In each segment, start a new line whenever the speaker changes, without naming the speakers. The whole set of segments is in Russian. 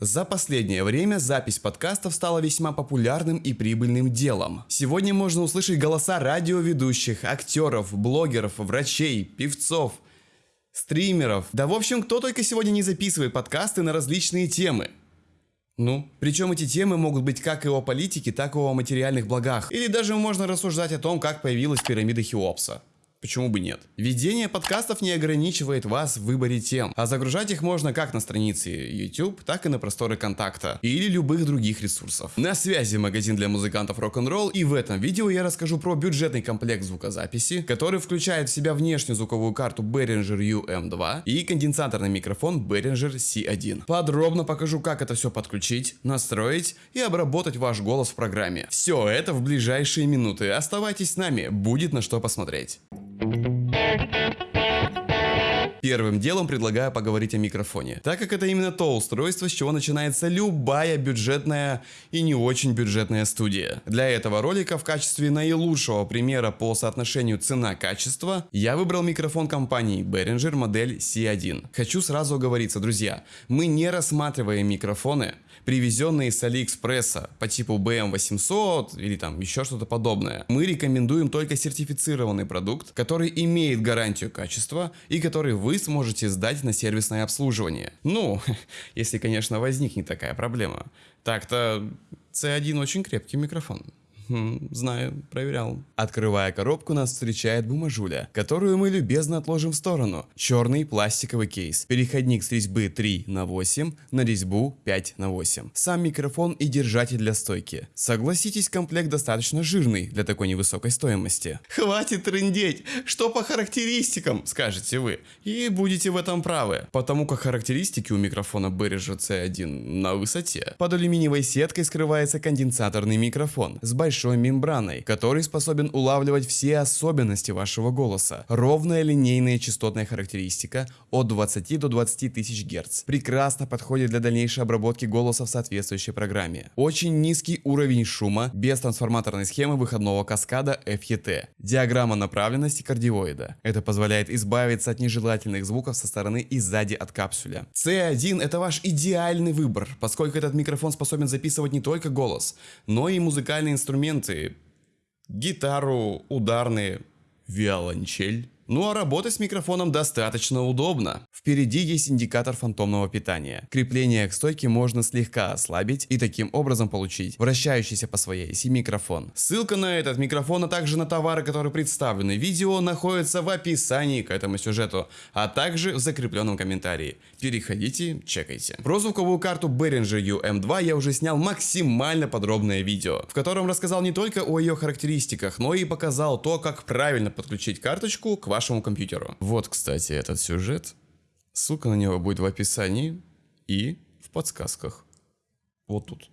За последнее время запись подкастов стала весьма популярным и прибыльным делом. Сегодня можно услышать голоса радиоведущих, актеров, блогеров, врачей, певцов, стримеров. Да в общем, кто только сегодня не записывает подкасты на различные темы. Ну, причем эти темы могут быть как и о политике, так и о материальных благах. Или даже можно рассуждать о том, как появилась пирамида Хеопса. Почему бы нет? Ведение подкастов не ограничивает вас в выборе тем, а загружать их можно как на странице YouTube, так и на просторы контакта или любых других ресурсов. На связи магазин для музыкантов рок-н-ролл и в этом видео я расскажу про бюджетный комплект звукозаписи, который включает в себя внешнюю звуковую карту Behringer UM2 и конденсаторный микрофон Behringer C1. Подробно покажу как это все подключить, настроить и обработать ваш голос в программе. Все это в ближайшие минуты. Оставайтесь с нами, будет на что посмотреть. thank you Первым делом предлагаю поговорить о микрофоне, так как это именно то устройство, с чего начинается любая бюджетная и не очень бюджетная студия. Для этого ролика в качестве наилучшего примера по соотношению цена-качество я выбрал микрофон компании Behringer модель C1. Хочу сразу оговориться, друзья, мы не рассматриваем микрофоны, привезенные с Алиэкспресса по типу BM800 или там еще что-то подобное. Мы рекомендуем только сертифицированный продукт, который имеет гарантию качества и который вы сможете сдать на сервисное обслуживание. Ну, если, конечно, возникнет такая проблема. Так-то C1 очень крепкий микрофон. Хм, знаю, проверял. Открывая коробку, нас встречает бумажуля, которую мы любезно отложим в сторону. Черный пластиковый кейс. Переходник с резьбы 3 на 8 на резьбу 5 на 8. Сам микрофон и держатель для стойки. Согласитесь, комплект достаточно жирный для такой невысокой стоимости. Хватит трындеть! Что по характеристикам, скажете вы. И будете в этом правы. Потому как характеристики у микрофона Behringer C1 на высоте. Под алюминиевой сеткой скрывается конденсаторный микрофон с большой большой мембраной, который способен улавливать все особенности вашего голоса. Ровная линейная частотная характеристика от 20 до 20 тысяч Гц. Прекрасно подходит для дальнейшей обработки голоса в соответствующей программе. Очень низкий уровень шума без трансформаторной схемы выходного каскада FET. Диаграмма направленности кардиоида. Это позволяет избавиться от нежелательных звуков со стороны и сзади от капсуля. C1 это ваш идеальный выбор, поскольку этот микрофон способен записывать не только голос, но и музыкальные инструменты инструменты, гитару, ударные, виолончель. Ну а работать с микрофоном достаточно удобно. Впереди есть индикатор фантомного питания. Крепление к стойке можно слегка ослабить и таким образом получить вращающийся по своей оси микрофон. Ссылка на этот микрофон, а также на товары, которые представлены в видео, находится в описании к этому сюжету, а также в закрепленном комментарии. Переходите, чекайте. Про звуковую карту Behringer UM2 я уже снял максимально подробное видео, в котором рассказал не только о ее характеристиках, но и показал то, как правильно подключить карточку к вашему вашему компьютеру. Вот, кстати, этот сюжет. Ссылка на него будет в описании и в подсказках. Вот тут.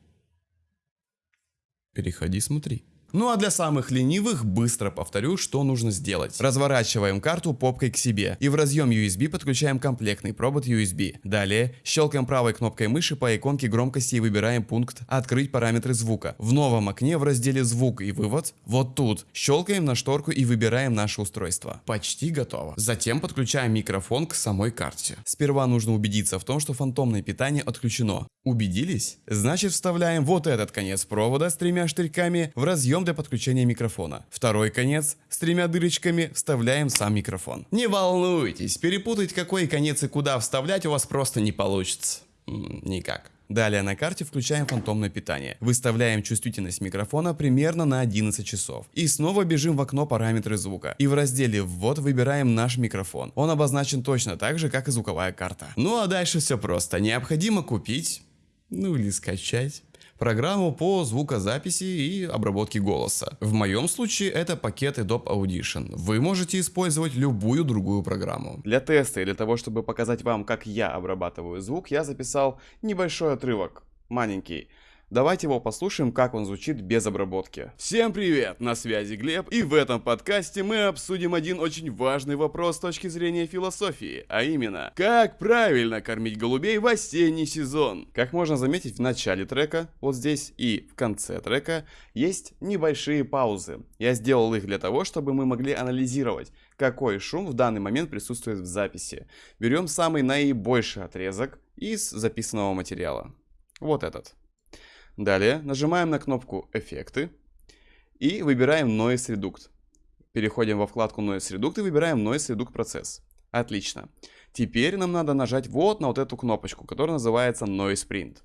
Переходи, смотри. Ну а для самых ленивых быстро повторю, что нужно сделать. Разворачиваем карту попкой к себе и в разъем USB подключаем комплектный провод USB. Далее щелкаем правой кнопкой мыши по иконке громкости и выбираем пункт «Открыть параметры звука». В новом окне в разделе «Звук и вывод» вот тут щелкаем на шторку и выбираем наше устройство. Почти готово. Затем подключаем микрофон к самой карте. Сперва нужно убедиться в том, что фантомное питание отключено. Убедились? Значит вставляем вот этот конец провода с тремя штырьками в разъем для подключения микрофона. Второй конец с тремя дырочками вставляем сам микрофон. Не волнуйтесь, перепутать какой конец и куда вставлять у вас просто не получится. Никак. Далее на карте включаем фантомное питание. Выставляем чувствительность микрофона примерно на 11 часов. И снова бежим в окно параметры звука. И в разделе «Ввод» выбираем наш микрофон. Он обозначен точно так же, как и звуковая карта. Ну а дальше все просто. Необходимо купить, ну или скачать программу по звукозаписи и обработке голоса. В моем случае это пакет Adobe Audition. Вы можете использовать любую другую программу. Для теста и для того, чтобы показать вам, как я обрабатываю звук, я записал небольшой отрывок, маленький. Давайте его послушаем, как он звучит без обработки. Всем привет, на связи Глеб, и в этом подкасте мы обсудим один очень важный вопрос с точки зрения философии, а именно, как правильно кормить голубей в осенний сезон. Как можно заметить в начале трека, вот здесь и в конце трека, есть небольшие паузы. Я сделал их для того, чтобы мы могли анализировать, какой шум в данный момент присутствует в записи. Берем самый наибольший отрезок из записанного материала. Вот этот. Далее нажимаем на кнопку «Эффекты» и выбираем Noise Reduct. Переходим во вкладку Noise Reduct и выбираем Noise Reduct процесс. Отлично. Теперь нам надо нажать вот на вот эту кнопочку, которая называется Noise Print.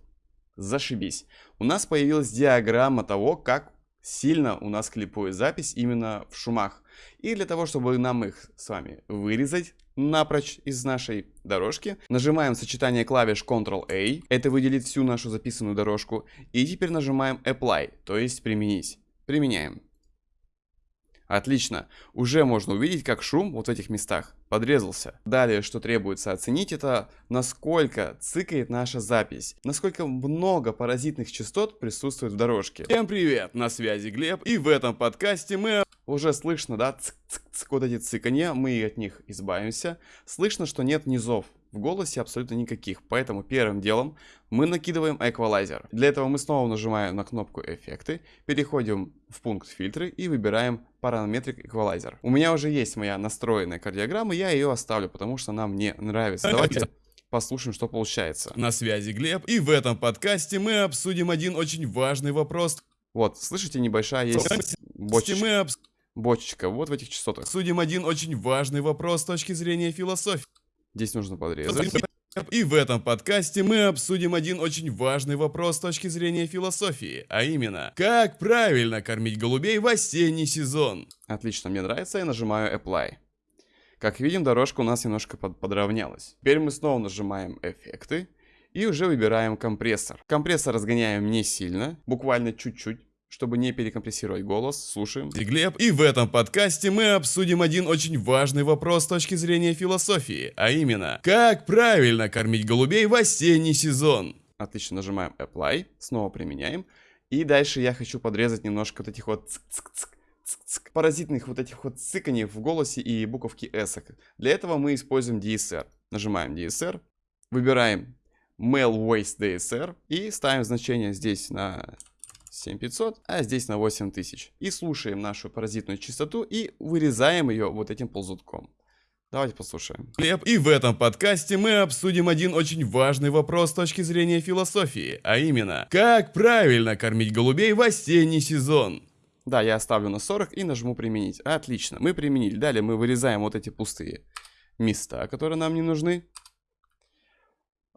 Зашибись. У нас появилась диаграмма того, как сильно у нас клипует запись именно в шумах. И для того, чтобы нам их с вами вырезать напрочь из нашей дорожки, нажимаем сочетание клавиш Ctrl-A, это выделит всю нашу записанную дорожку, и теперь нажимаем Apply, то есть применить. Применяем. Отлично. Уже можно увидеть, как шум вот в этих местах подрезался. Далее, что требуется оценить, это насколько цикает наша запись. Насколько много паразитных частот присутствует в дорожке. Всем привет, на связи Глеб. И в этом подкасте мы... Уже слышно, да, цик -цик -цик, вот эти цыканья, мы от них избавимся. Слышно, что нет низов в голосе абсолютно никаких. Поэтому первым делом мы накидываем эквалайзер. Для этого мы снова нажимаем на кнопку эффекты, переходим в пункт фильтры и выбираем параметрик эквалайзер. У меня уже есть моя настроенная кардиограмма, я ее оставлю, потому что она мне нравится. Давайте послушаем, что получается. На связи Глеб, и в этом подкасте мы обсудим один очень важный вопрос. Вот, слышите, небольшая есть бочечка. Мы. Бочечка, вот в этих частотах. Судим один очень важный вопрос с точки зрения философии. Здесь нужно подрезать. И в этом подкасте мы обсудим один очень важный вопрос с точки зрения философии, а именно, как правильно кормить голубей в осенний сезон. Отлично, мне нравится, я нажимаю Apply. Как видим, дорожка у нас немножко под подровнялась. Теперь мы снова нажимаем эффекты и уже выбираем компрессор. Компрессор разгоняем не сильно, буквально чуть-чуть чтобы не перекомпрессировать голос, слушаем. И Глеб, и в этом подкасте мы обсудим один очень важный вопрос с точки зрения философии, а именно, как правильно кормить голубей в осенний сезон. Отлично, нажимаем Apply, снова применяем. И дальше я хочу подрезать немножко вот этих вот -цк -цк цк паразитных вот этих вот цыканий в голосе и буковки S. Для этого мы используем DSR. Нажимаем DSR, выбираем Mail Waste DSR и ставим значение здесь на 7500, а здесь на 8000. И слушаем нашу паразитную частоту и вырезаем ее вот этим ползутком. Давайте послушаем. Глеб, и в этом подкасте мы обсудим один очень важный вопрос с точки зрения философии, а именно, как правильно кормить голубей в осенний сезон. Да, я оставлю на 40 и нажму применить. Отлично, мы применили. Далее мы вырезаем вот эти пустые места, которые нам не нужны.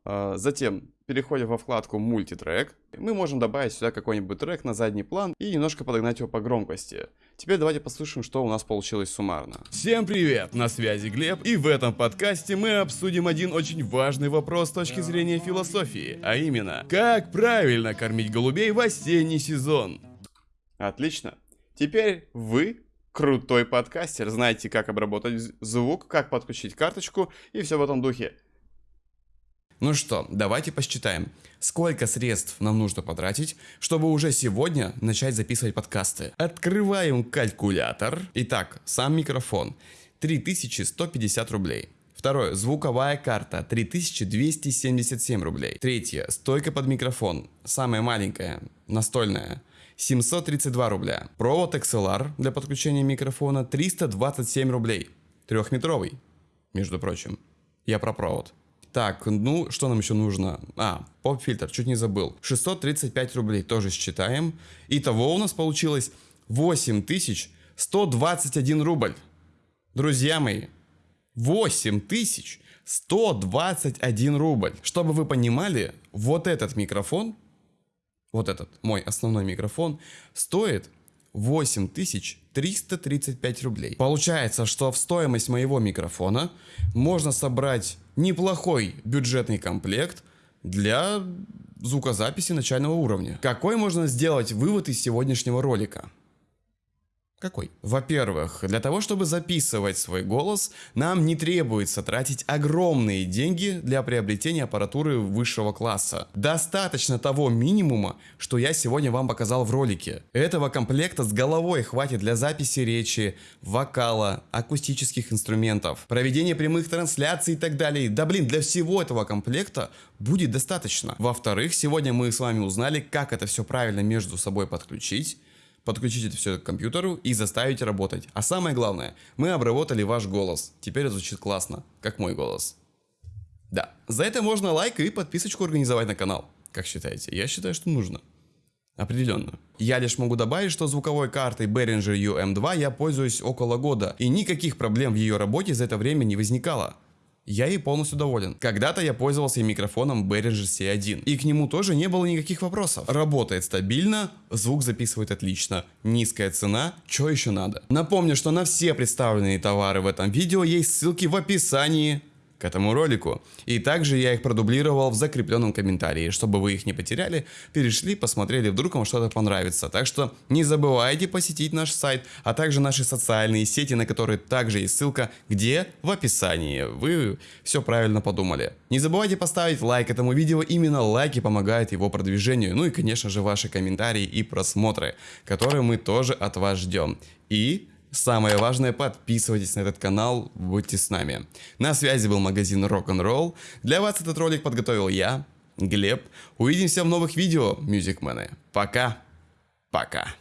А, затем переходим во вкладку мультитрек. Мы можем добавить сюда какой-нибудь трек на задний план и немножко подогнать его по громкости. Теперь давайте послушаем, что у нас получилось суммарно. Всем привет, на связи Глеб, и в этом подкасте мы обсудим один очень важный вопрос с точки зрения философии, а именно, как правильно кормить голубей в осенний сезон. Отлично. Теперь вы крутой подкастер, знаете, как обработать звук, как подключить карточку и все в этом духе. Ну что, давайте посчитаем, сколько средств нам нужно потратить, чтобы уже сегодня начать записывать подкасты. Открываем калькулятор. Итак, сам микрофон 3150 рублей. Второе, звуковая карта 3277 рублей. Третье, стойка под микрофон, самая маленькая, настольная. 732 рубля. Провод XLR для подключения микрофона 327 рублей. Трехметровый, между прочим. Я про провод. Так, ну, что нам еще нужно? А, поп-фильтр, чуть не забыл. 635 рублей тоже считаем. Итого у нас получилось 8121 рубль. Друзья мои, 8121 рубль. Чтобы вы понимали, вот этот микрофон, вот этот мой основной микрофон, стоит 8335 рублей. Получается, что в стоимость моего микрофона можно собрать неплохой бюджетный комплект для звукозаписи начального уровня. Какой можно сделать вывод из сегодняшнего ролика? Какой? Во-первых, для того, чтобы записывать свой голос, нам не требуется тратить огромные деньги для приобретения аппаратуры высшего класса. Достаточно того минимума, что я сегодня вам показал в ролике. Этого комплекта с головой хватит для записи речи, вокала, акустических инструментов, проведения прямых трансляций и так далее. Да блин, для всего этого комплекта будет достаточно. Во-вторых, сегодня мы с вами узнали, как это все правильно между собой подключить подключить это все к компьютеру и заставить работать. А самое главное, мы обработали ваш голос. Теперь звучит классно, как мой голос. Да, за это можно лайк и подписочку организовать на канал. Как считаете? Я считаю, что нужно. Определенно. Я лишь могу добавить, что звуковой картой Behringer UM2 я пользуюсь около года, и никаких проблем в ее работе за это время не возникало. Я ей полностью доволен. Когда-то я пользовался микрофоном Behringer C1, и к нему тоже не было никаких вопросов. Работает стабильно, звук записывает отлично, низкая цена, что еще надо. Напомню, что на все представленные товары в этом видео есть ссылки в описании к этому ролику. И также я их продублировал в закрепленном комментарии, чтобы вы их не потеряли, перешли, посмотрели, вдруг вам что-то понравится. Так что не забывайте посетить наш сайт, а также наши социальные сети, на которые также есть ссылка, где в описании. Вы все правильно подумали. Не забывайте поставить лайк этому видео, именно лайки помогают его продвижению. Ну и конечно же ваши комментарии и просмотры, которые мы тоже от вас ждем. И Самое важное, подписывайтесь на этот канал, будьте с нами. На связи был магазин Rock'n'Roll. Для вас этот ролик подготовил я, Глеб. Увидимся в новых видео, мюзикмены. Пока. Пока.